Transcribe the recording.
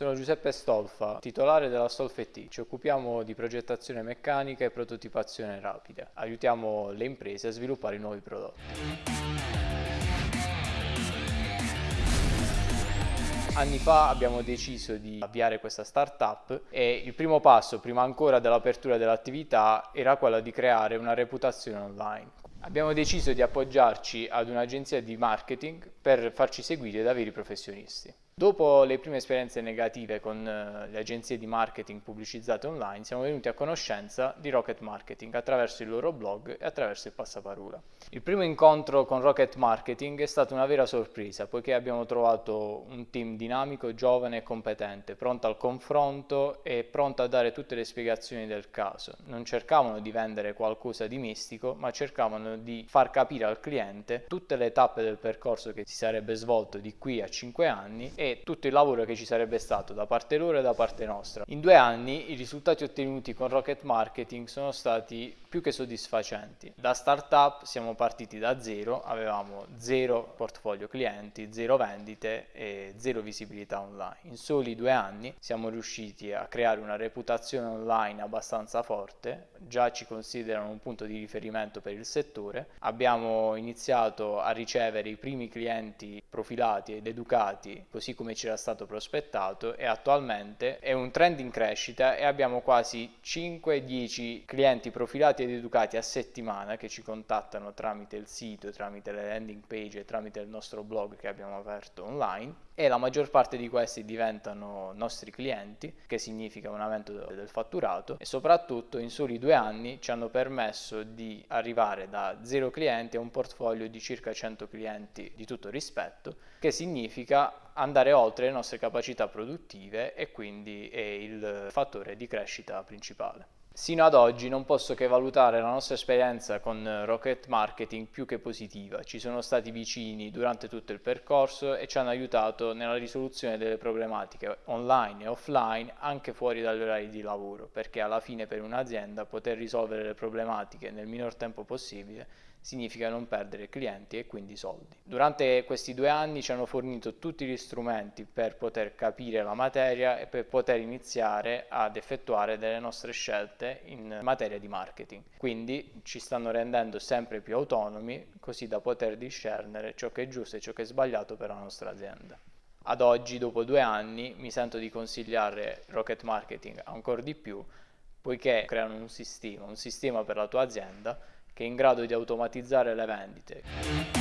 Sono Giuseppe Stolfa, titolare della Stolfet Ci occupiamo di progettazione meccanica e prototipazione rapida. Aiutiamo le imprese a sviluppare nuovi prodotti. Anni fa abbiamo deciso di avviare questa startup e il primo passo, prima ancora dell'apertura dell'attività, era quello di creare una reputazione online. Abbiamo deciso di appoggiarci ad un'agenzia di marketing per farci seguire da veri professionisti. Dopo le prime esperienze negative con eh, le agenzie di marketing pubblicizzate online, siamo venuti a conoscenza di Rocket Marketing attraverso il loro blog e attraverso il passaparola. Il primo incontro con Rocket Marketing è stata una vera sorpresa, poiché abbiamo trovato un team dinamico, giovane e competente, pronto al confronto e pronto a dare tutte le spiegazioni del caso. Non cercavano di vendere qualcosa di mistico, ma cercavano di far capire al cliente tutte le tappe del percorso che si sarebbe svolto di qui a 5 anni e tutto il lavoro che ci sarebbe stato da parte loro e da parte nostra. In due anni i risultati ottenuti con Rocket Marketing sono stati più che soddisfacenti. Da startup siamo partiti da zero, avevamo zero portfolio clienti, zero vendite e zero visibilità online. In soli due anni siamo riusciti a creare una reputazione online abbastanza forte, già ci considerano un punto di riferimento per il settore, abbiamo iniziato a ricevere i primi clienti profilati ed educati così come ci era stato prospettato e attualmente è un trend in crescita e abbiamo quasi 5-10 clienti profilati ed educati a settimana che ci contattano tramite il sito, tramite le landing page e tramite il nostro blog che abbiamo aperto online e la maggior parte di questi diventano nostri clienti, che significa un aumento del fatturato e soprattutto in soli due anni ci hanno permesso di arrivare da zero clienti a un portfolio di circa 100 clienti di tutto rispetto, che significa andare oltre le nostre capacità produttive e quindi è il fattore di crescita principale. Sino ad oggi non posso che valutare la nostra esperienza con Rocket Marketing più che positiva. Ci sono stati vicini durante tutto il percorso e ci hanno aiutato nella risoluzione delle problematiche online e offline anche fuori dagli orari di lavoro, perché alla fine per un'azienda poter risolvere le problematiche nel minor tempo possibile significa non perdere clienti e quindi soldi. Durante questi due anni ci hanno fornito tutti gli strumenti per poter capire la materia e per poter iniziare ad effettuare delle nostre scelte in materia di marketing. Quindi ci stanno rendendo sempre più autonomi così da poter discernere ciò che è giusto e ciò che è sbagliato per la nostra azienda. Ad oggi, dopo due anni, mi sento di consigliare Rocket Marketing ancora di più poiché creano un sistema, un sistema per la tua azienda che è in grado di automatizzare le vendite.